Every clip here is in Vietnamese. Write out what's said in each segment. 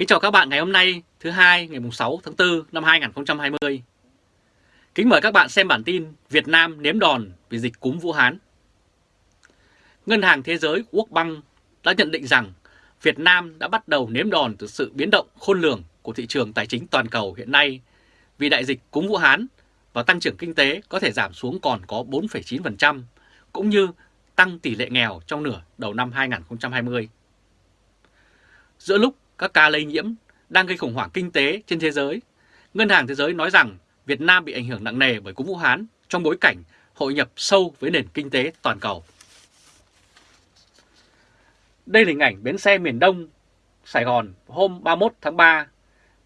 Kính chào các bạn ngày hôm nay thứ hai ngày 6 tháng 4 năm 2020. Kính mời các bạn xem bản tin Việt Nam nếm đòn vì dịch cúm Vũ Hán. Ngân hàng Thế giới World Bank đã nhận định rằng Việt Nam đã bắt đầu nếm đòn từ sự biến động khôn lường của thị trường tài chính toàn cầu hiện nay vì đại dịch cúm Vũ Hán và tăng trưởng kinh tế có thể giảm xuống còn có 4,9% cũng như tăng tỷ lệ nghèo trong nửa đầu năm 2020. Giữa lúc các ca lây nhiễm đang gây khủng hoảng kinh tế trên thế giới, Ngân hàng Thế giới nói rằng Việt Nam bị ảnh hưởng nặng nề bởi cúm Vũ Hán trong bối cảnh hội nhập sâu với nền kinh tế toàn cầu. Đây là hình ảnh bến xe miền Đông, Sài Gòn hôm 31 tháng 3,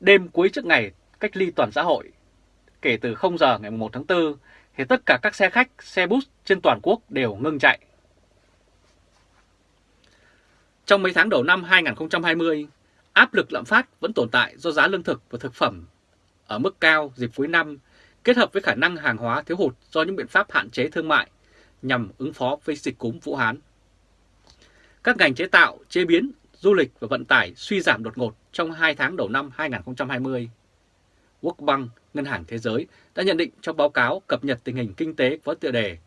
đêm cuối trước ngày cách ly toàn xã hội. Kể từ 0 giờ ngày 1 tháng 4, thì tất cả các xe khách, xe bus trên toàn quốc đều ngưng chạy. Trong mấy tháng đầu năm 2020, áp lực lạm phát vẫn tồn tại do giá lương thực và thực phẩm ở mức cao dịp cuối năm, kết hợp với khả năng hàng hóa thiếu hụt do những biện pháp hạn chế thương mại nhằm ứng phó với dịch cúm Vũ Hán. Các ngành chế tạo, chế biến, du lịch và vận tải suy giảm đột ngột trong 2 tháng đầu năm 2020. World Bank, Ngân hàng Thế giới đã nhận định trong báo cáo cập nhật tình hình kinh tế có tựa đề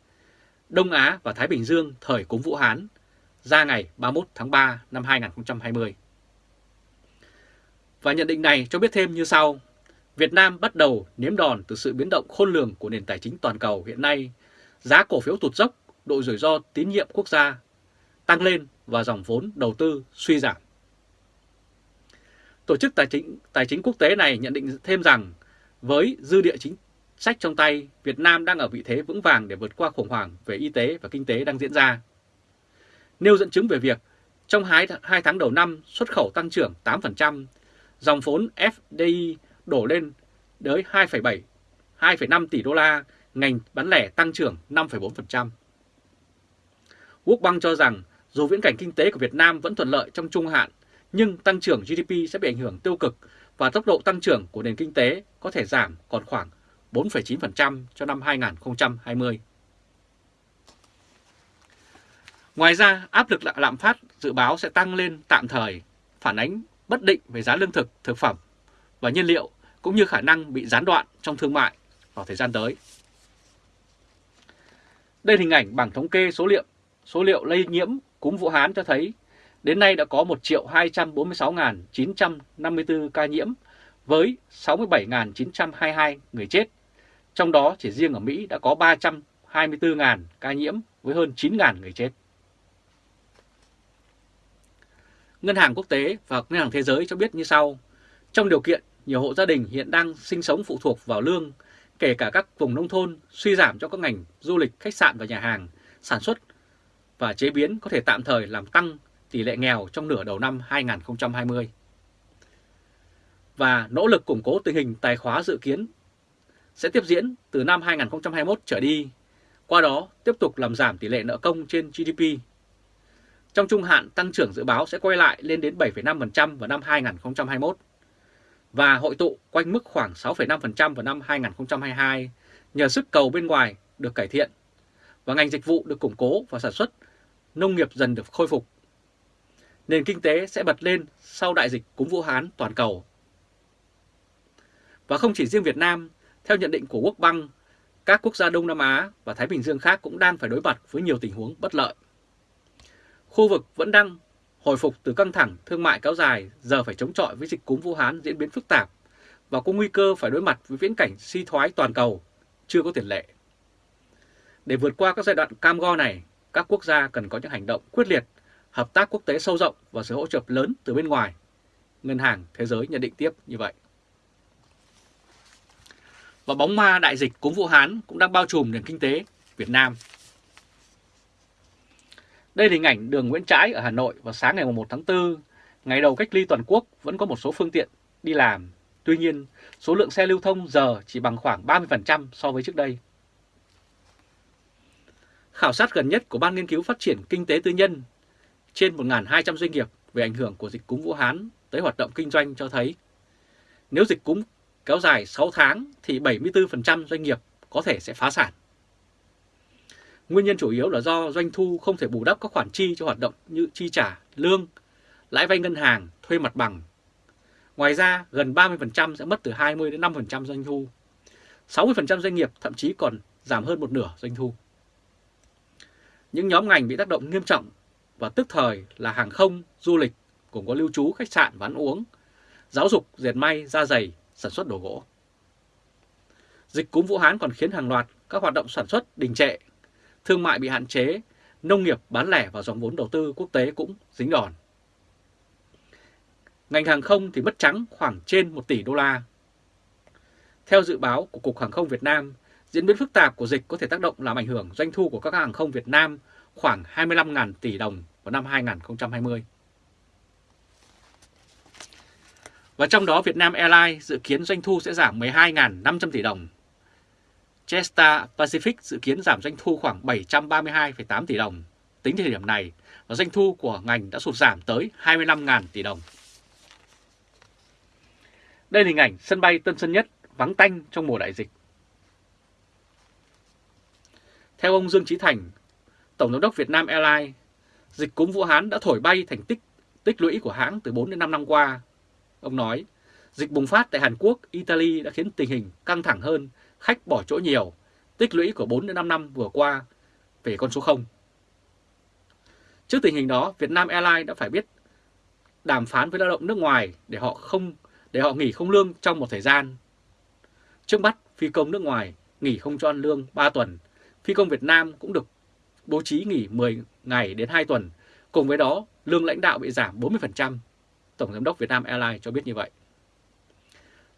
Đông Á và Thái Bình Dương thời cúm Vũ Hán ra ngày 31 tháng 3 năm 2020. Và nhận định này cho biết thêm như sau. Việt Nam bắt đầu nếm đòn từ sự biến động khôn lường của nền tài chính toàn cầu hiện nay. Giá cổ phiếu tụt dốc, độ rủi ro tín nhiệm quốc gia tăng lên và dòng vốn đầu tư suy giảm. Tổ chức Tài chính, Tài chính Quốc tế này nhận định thêm rằng với dư địa chính sách trong tay, Việt Nam đang ở vị thế vững vàng để vượt qua khủng hoảng về y tế và kinh tế đang diễn ra. Nêu dẫn chứng về việc trong 2 tháng đầu năm xuất khẩu tăng trưởng 8%, dòng vốn FDI đổ lên tới 2,7, 2,5 tỷ đô la, ngành bán lẻ tăng trưởng 5,4%. Quốc Bank cho rằng dù viễn cảnh kinh tế của Việt Nam vẫn thuận lợi trong trung hạn, nhưng tăng trưởng GDP sẽ bị ảnh hưởng tiêu cực và tốc độ tăng trưởng của nền kinh tế có thể giảm còn khoảng 4,9% cho năm 2020. Ngoài ra, áp lực lạm phát dự báo sẽ tăng lên tạm thời, phản ánh bất định về giá lương thực, thực phẩm và nhiên liệu cũng như khả năng bị gián đoạn trong thương mại vào thời gian tới. Đây là hình ảnh bảng thống kê số liệu số liệu lây nhiễm cúm Vũ Hán cho thấy đến nay đã có 1 246.954 ca nhiễm với 67.922 người chết. Trong đó chỉ riêng ở Mỹ đã có 324.000 ca nhiễm với hơn 9.000 người chết. Ngân hàng Quốc tế và Ngân hàng Thế giới cho biết như sau. Trong điều kiện nhiều hộ gia đình hiện đang sinh sống phụ thuộc vào lương, kể cả các vùng nông thôn suy giảm cho các ngành du lịch, khách sạn và nhà hàng, sản xuất và chế biến có thể tạm thời làm tăng tỷ lệ nghèo trong nửa đầu năm 2020. Và nỗ lực củng cố tình hình tài khóa dự kiến sẽ tiếp diễn từ năm 2021 trở đi, qua đó tiếp tục làm giảm tỷ lệ nợ công trên GDP trong trung hạn, tăng trưởng dự báo sẽ quay lại lên đến 7,5% vào năm 2021 và hội tụ quanh mức khoảng 6,5% vào năm 2022 nhờ sức cầu bên ngoài được cải thiện và ngành dịch vụ được củng cố và sản xuất nông nghiệp dần được khôi phục. Nền kinh tế sẽ bật lên sau đại dịch cúm Vũ Hán toàn cầu. Và không chỉ riêng Việt Nam, theo nhận định của Quốc băng các quốc gia Đông Nam Á và Thái Bình Dương khác cũng đang phải đối mặt với nhiều tình huống bất lợi. Khu vực vẫn đang hồi phục từ căng thẳng thương mại kéo dài, giờ phải chống chọi với dịch cúm Vũ Hán diễn biến phức tạp và có nguy cơ phải đối mặt với viễn cảnh suy thoái toàn cầu chưa có tiền lệ. Để vượt qua các giai đoạn cam go này, các quốc gia cần có những hành động quyết liệt, hợp tác quốc tế sâu rộng và sự hỗ trợ lớn từ bên ngoài. Ngân hàng Thế giới nhận định tiếp như vậy. Và bóng ma đại dịch cúm Vũ Hán cũng đang bao trùm nền kinh tế Việt Nam đây là hình ảnh đường Nguyễn Trãi ở Hà Nội vào sáng ngày 1 tháng 4, ngày đầu cách ly toàn quốc vẫn có một số phương tiện đi làm. Tuy nhiên, số lượng xe lưu thông giờ chỉ bằng khoảng 30% so với trước đây. Khảo sát gần nhất của Ban Nghiên cứu Phát triển Kinh tế Tư nhân trên 1.200 doanh nghiệp về ảnh hưởng của dịch cúm Vũ Hán tới hoạt động kinh doanh cho thấy nếu dịch cúm kéo dài 6 tháng thì 74% doanh nghiệp có thể sẽ phá sản. Nguyên nhân chủ yếu là do doanh thu không thể bù đắp các khoản chi cho hoạt động như chi trả lương, lãi vay ngân hàng, thuê mặt bằng. Ngoài ra, gần 30% sẽ mất từ 20 đến 5% doanh thu. 60% doanh nghiệp thậm chí còn giảm hơn một nửa doanh thu. Những nhóm ngành bị tác động nghiêm trọng và tức thời là hàng không, du lịch, cũng có lưu trú, khách sạn và ăn uống, giáo dục, dệt may, da giày, sản xuất đồ gỗ. Dịch cúm Vũ Hán còn khiến hàng loạt các hoạt động sản xuất đình trệ, thương mại bị hạn chế, nông nghiệp bán lẻ và dòng vốn đầu tư quốc tế cũng dính đòn. Ngành hàng không thì mất trắng khoảng trên 1 tỷ đô la. Theo dự báo của Cục Hàng không Việt Nam, diễn biến phức tạp của dịch có thể tác động làm ảnh hưởng doanh thu của các hàng không Việt Nam khoảng 25.000 tỷ đồng vào năm 2020. Và trong đó Vietnam Airlines dự kiến doanh thu sẽ giảm 12.500 tỷ đồng. Jetstar Pacific dự kiến giảm doanh thu khoảng 732,8 tỷ đồng. Tính thời điểm này, và doanh thu của ngành đã sụt giảm tới 25.000 tỷ đồng. Đây là hình ảnh sân bay Tân Sơn Nhất vắng tanh trong mùa đại dịch. Theo ông Dương Trí Thành, Tổng giám đốc Việt Nam Airlines, dịch cúm Vũ Hán đã thổi bay thành tích tích lũy của hãng từ 4 đến 5 năm qua. Ông nói, dịch bùng phát tại Hàn Quốc, Italy đã khiến tình hình căng thẳng hơn, khách bỏ chỗ nhiều, tích lũy của 4 đến 5 năm vừa qua về con số 0. Trước tình hình đó, Việt Nam Airlines đã phải biết đàm phán với lao động nước ngoài để họ không để họ nghỉ không lương trong một thời gian. Trước mắt, phi công nước ngoài nghỉ không cho ăn lương 3 tuần, phi công Việt Nam cũng được bố trí nghỉ 10 ngày đến 2 tuần, cùng với đó lương lãnh đạo bị giảm 40%. Tổng giám đốc Việt Nam Airlines cho biết như vậy.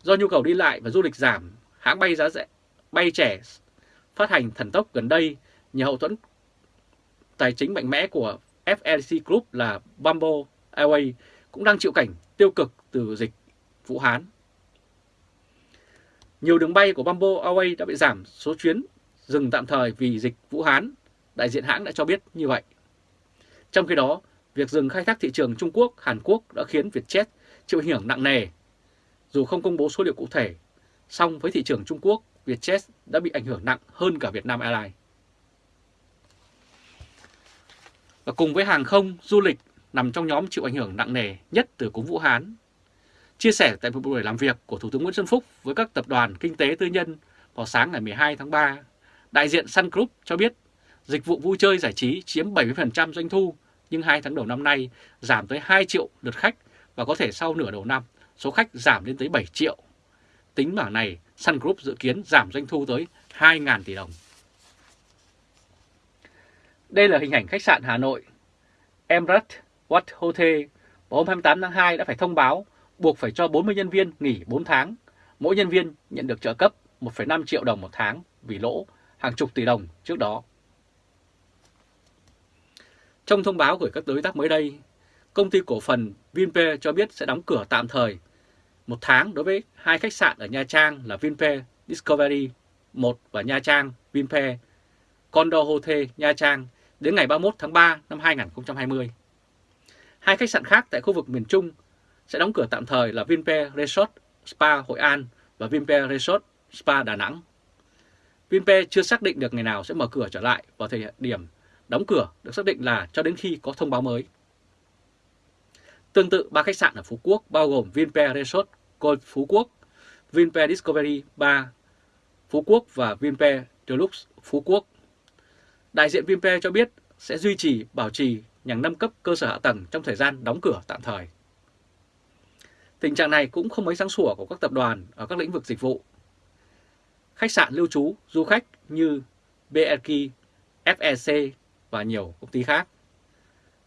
Do nhu cầu đi lại và du lịch giảm, hãng bay giá rẻ, bay trẻ phát hành thần tốc gần đây nhờ hậu thuẫn tài chính mạnh mẽ của FLC Group là Bamboo Airways cũng đang chịu cảnh tiêu cực từ dịch Vũ Hán. Nhiều đường bay của Bamboo Airways đã bị giảm số chuyến dừng tạm thời vì dịch Vũ Hán, đại diện hãng đã cho biết như vậy. Trong khi đó, việc dừng khai thác thị trường Trung Quốc, Hàn Quốc đã khiến Vietjet chịu ảnh hưởng nặng nề. Dù không công bố số liệu cụ thể, song với thị trường Trung Quốc, Vietjet đã bị ảnh hưởng nặng hơn cả Vietnam Airlines. Và cùng với hàng không, du lịch nằm trong nhóm chịu ảnh hưởng nặng nề nhất từ cúm Vũ Hán. Chia sẻ tại một buổi làm việc của Thủ tướng Nguyễn Xuân Phúc với các tập đoàn kinh tế tư nhân vào sáng ngày 12 tháng 3, đại diện Sun Group cho biết dịch vụ vui chơi giải trí chiếm 70% doanh thu, nhưng hai tháng đầu năm nay giảm tới 2 triệu lượt khách và có thể sau nửa đầu năm số khách giảm lên tới 7 triệu. Tính bảng này, Sun Group dự kiến giảm doanh thu tới 2.000 tỷ đồng. Đây là hình ảnh khách sạn Hà Nội. Emirates Wat Hotel vào hôm 28 tháng 2 đã phải thông báo buộc phải cho 40 nhân viên nghỉ 4 tháng. Mỗi nhân viên nhận được trợ cấp 1,5 triệu đồng một tháng vì lỗ hàng chục tỷ đồng trước đó. Trong thông báo gửi các đối tác mới đây, công ty cổ phần Vinpe cho biết sẽ đóng cửa tạm thời một tháng đối với hai khách sạn ở Nha Trang là Vinpearl Discovery 1 và Nha Trang Vinpearl Condo Hotel Nha Trang đến ngày 31 tháng 3 năm 2020. Hai khách sạn khác tại khu vực miền Trung sẽ đóng cửa tạm thời là Vinpearl Resort Spa Hội An và Vinpearl Resort Spa Đà Nẵng. Vinpearl chưa xác định được ngày nào sẽ mở cửa trở lại vào thời điểm đóng cửa được xác định là cho đến khi có thông báo mới. Tương tự, ba khách sạn ở Phú Quốc bao gồm Vinpearl Resort Phú Quốc, Vinpe Discovery 3 Phú Quốc và Vinpe Deluxe Phú Quốc. Đại diện Vinpe cho biết sẽ duy trì, bảo trì nhằm nâng cấp cơ sở hạ tầng trong thời gian đóng cửa tạm thời. Tình trạng này cũng không mấy sáng sủa của các tập đoàn ở các lĩnh vực dịch vụ. Khách sạn lưu trú, du khách như BRK, FEC và nhiều công ty khác.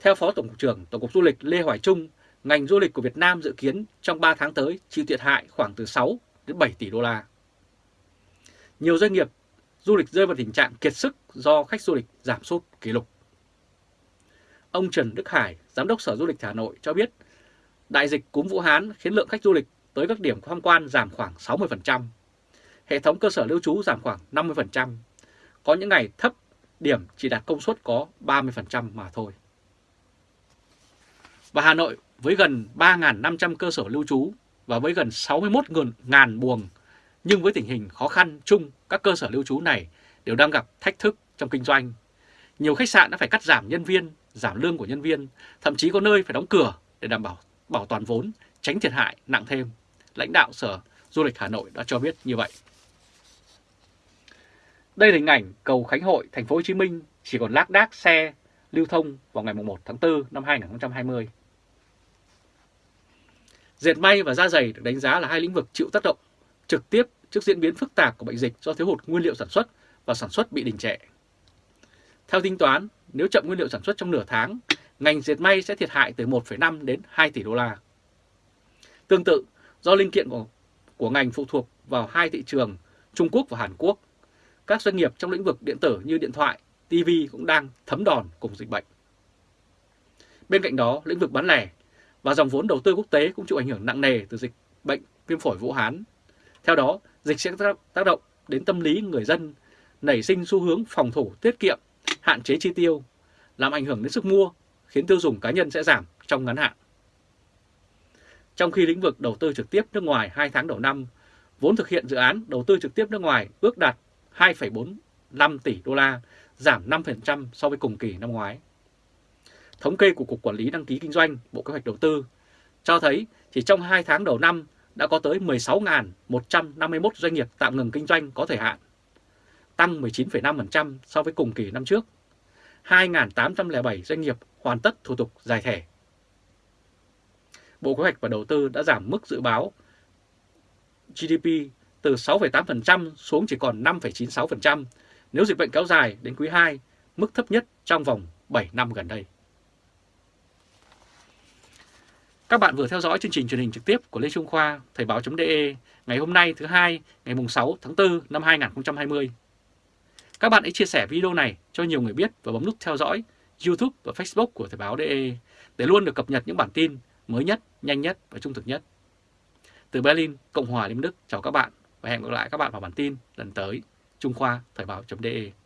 Theo Phó Tổng cục trưởng Tổng cục Du lịch Lê Hoài Trung, ngành du lịch của Việt Nam dự kiến trong 3 tháng tới chịu thiệt hại khoảng từ 6 đến 7 tỷ đô la. Nhiều doanh nghiệp du lịch rơi vào tình trạng kiệt sức do khách du lịch giảm sút kỷ lục. Ông Trần Đức Hải, Giám đốc Sở Du lịch Hà Nội cho biết đại dịch cúm Vũ Hán khiến lượng khách du lịch tới các điểm tham quan giảm khoảng 60%. Hệ thống cơ sở lưu trú giảm khoảng 50%. Có những ngày thấp điểm chỉ đạt công suất có 30% mà thôi. Và Hà Nội với gần 3.500 cơ sở lưu trú và với gần 61.000 buồng, nhưng với tình hình khó khăn chung, các cơ sở lưu trú này đều đang gặp thách thức trong kinh doanh. Nhiều khách sạn đã phải cắt giảm nhân viên, giảm lương của nhân viên, thậm chí có nơi phải đóng cửa để đảm bảo bảo toàn vốn, tránh thiệt hại nặng thêm. Lãnh đạo Sở Du lịch Hà Nội đã cho biết như vậy. Đây là hình ảnh cầu Khánh Hội, thành phố Hồ Chí Minh chỉ còn lác đác xe lưu thông vào ngày 1 tháng 4 năm 2020. Dệt may và da dày được đánh giá là hai lĩnh vực chịu tác động trực tiếp trước diễn biến phức tạp của bệnh dịch do thiếu hụt nguyên liệu sản xuất và sản xuất bị đình trệ. Theo tính toán, nếu chậm nguyên liệu sản xuất trong nửa tháng, ngành dệt may sẽ thiệt hại từ 1,5 đến 2 tỷ đô la. Tương tự, do linh kiện của, của ngành phụ thuộc vào hai thị trường Trung Quốc và Hàn Quốc, các doanh nghiệp trong lĩnh vực điện tử như điện thoại, TV cũng đang thấm đòn cùng dịch bệnh. Bên cạnh đó, lĩnh vực bán lẻ và dòng vốn đầu tư quốc tế cũng chịu ảnh hưởng nặng nề từ dịch bệnh viêm phổi Vũ Hán. Theo đó, dịch sẽ tác động đến tâm lý người dân, nảy sinh xu hướng phòng thủ tiết kiệm, hạn chế chi tiêu, làm ảnh hưởng đến sức mua, khiến tiêu dùng cá nhân sẽ giảm trong ngắn hạn. Trong khi lĩnh vực đầu tư trực tiếp nước ngoài 2 tháng đầu năm, vốn thực hiện dự án đầu tư trực tiếp nước ngoài ước đạt 2,45 tỷ đô la, giảm 5% so với cùng kỳ năm ngoái. Thống kê của Cục Quản lý Đăng ký Kinh doanh, Bộ Kế hoạch Đầu tư cho thấy chỉ trong 2 tháng đầu năm đã có tới 16.151 doanh nghiệp tạm ngừng kinh doanh có thời hạn, tăng 19,5% so với cùng kỳ năm trước. 2.807 doanh nghiệp hoàn tất thủ tục giải thể. Bộ Kế hoạch và Đầu tư đã giảm mức dự báo GDP từ 6,8% xuống chỉ còn 5,96% nếu dịch bệnh kéo dài đến quý 2, mức thấp nhất trong vòng 7 năm gần đây. Các bạn vừa theo dõi chương trình truyền hình trực tiếp của Lê Trung Khoa, Thời báo.de ngày hôm nay thứ hai ngày 6 tháng 4 năm 2020. Các bạn hãy chia sẻ video này cho nhiều người biết và bấm nút theo dõi YouTube và Facebook của Thời báo.de để luôn được cập nhật những bản tin mới nhất, nhanh nhất và trung thực nhất. Từ Berlin, Cộng hòa Liên Đức, chào các bạn và hẹn gặp lại các bạn vào bản tin lần tới. Trung Khoa Thời báo.de